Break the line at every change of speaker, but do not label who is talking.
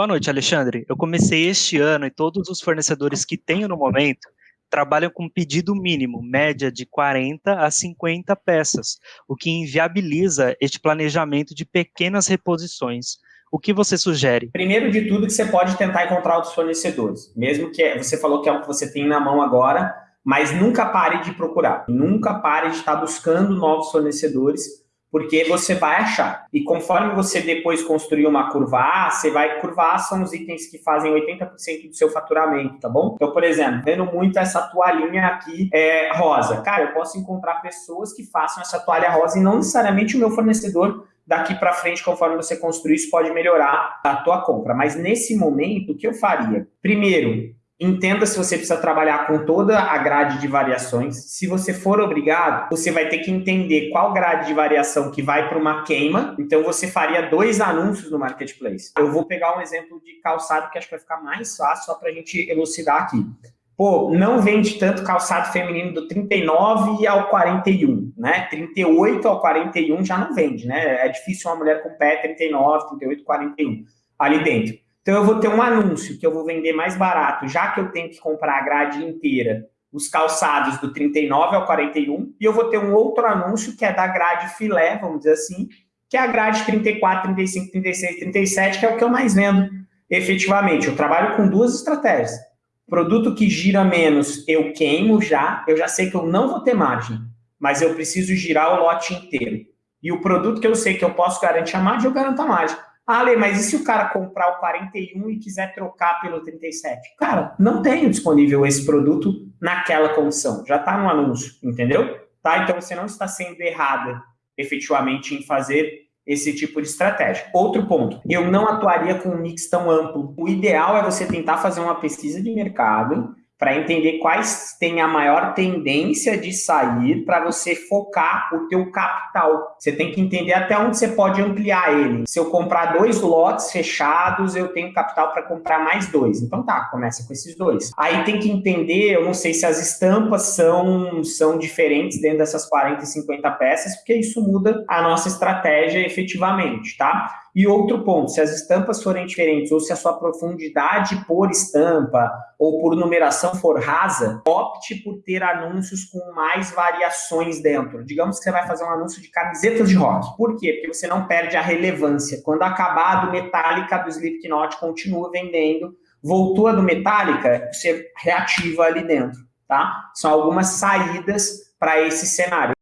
Boa noite, Alexandre. Eu comecei este ano e todos os fornecedores que tenho no momento trabalham com pedido mínimo, média de 40 a 50 peças, o que inviabiliza este planejamento de pequenas reposições. O que você sugere?
Primeiro de tudo que você pode tentar encontrar outros fornecedores, mesmo que você falou que é o que você tem na mão agora, mas nunca pare de procurar, nunca pare de estar buscando novos fornecedores, porque você vai achar. E conforme você depois construir uma curva A, você vai curvar são os itens que fazem 80% do seu faturamento, tá bom? Então, por exemplo, vendo muito essa toalhinha aqui é, rosa. Cara, eu posso encontrar pessoas que façam essa toalha rosa e não necessariamente o meu fornecedor daqui para frente, conforme você construir, isso pode melhorar a tua compra. Mas nesse momento, o que eu faria? Primeiro, Entenda se você precisa trabalhar com toda a grade de variações. Se você for obrigado, você vai ter que entender qual grade de variação que vai para uma queima. Então, você faria dois anúncios no Marketplace. Eu vou pegar um exemplo de calçado que acho que vai ficar mais fácil só para a gente elucidar aqui. Pô, não vende tanto calçado feminino do 39 ao 41, né? 38 ao 41 já não vende, né? É difícil uma mulher com pé 39, 38, 41 ali dentro. Então eu vou ter um anúncio que eu vou vender mais barato, já que eu tenho que comprar a grade inteira, os calçados do 39 ao 41, e eu vou ter um outro anúncio que é da grade filé, vamos dizer assim, que é a grade 34, 35, 36, 37, que é o que eu mais vendo efetivamente. Eu trabalho com duas estratégias. Produto que gira menos, eu queimo já, eu já sei que eu não vou ter margem, mas eu preciso girar o lote inteiro. E o produto que eu sei que eu posso garantir a margem, eu garanto a margem. Lê, mas e se o cara comprar o 41 e quiser trocar pelo 37? Cara, não tenho disponível esse produto naquela condição. Já está no anúncio, entendeu? Tá? Então você não está sendo errada efetivamente em fazer esse tipo de estratégia. Outro ponto, eu não atuaria com um mix tão amplo. O ideal é você tentar fazer uma pesquisa de mercado para entender quais têm a maior tendência de sair para você focar o teu capital. Você tem que entender até onde você pode ampliar ele. Se eu comprar dois lotes fechados, eu tenho capital para comprar mais dois. Então tá, começa com esses dois. Aí tem que entender, eu não sei se as estampas são, são diferentes dentro dessas 40 e 50 peças, porque isso muda a nossa estratégia efetivamente, tá? E outro ponto, se as estampas forem diferentes ou se a sua profundidade por estampa ou por numeração for rasa, opte por ter anúncios com mais variações dentro. Digamos que você vai fazer um anúncio de camisetas de rock. Por quê? Porque você não perde a relevância. Quando acabar do Metallica, do Slipknot continua vendendo, voltou a do Metallica, você reativa ali dentro, tá? São algumas saídas para esse cenário.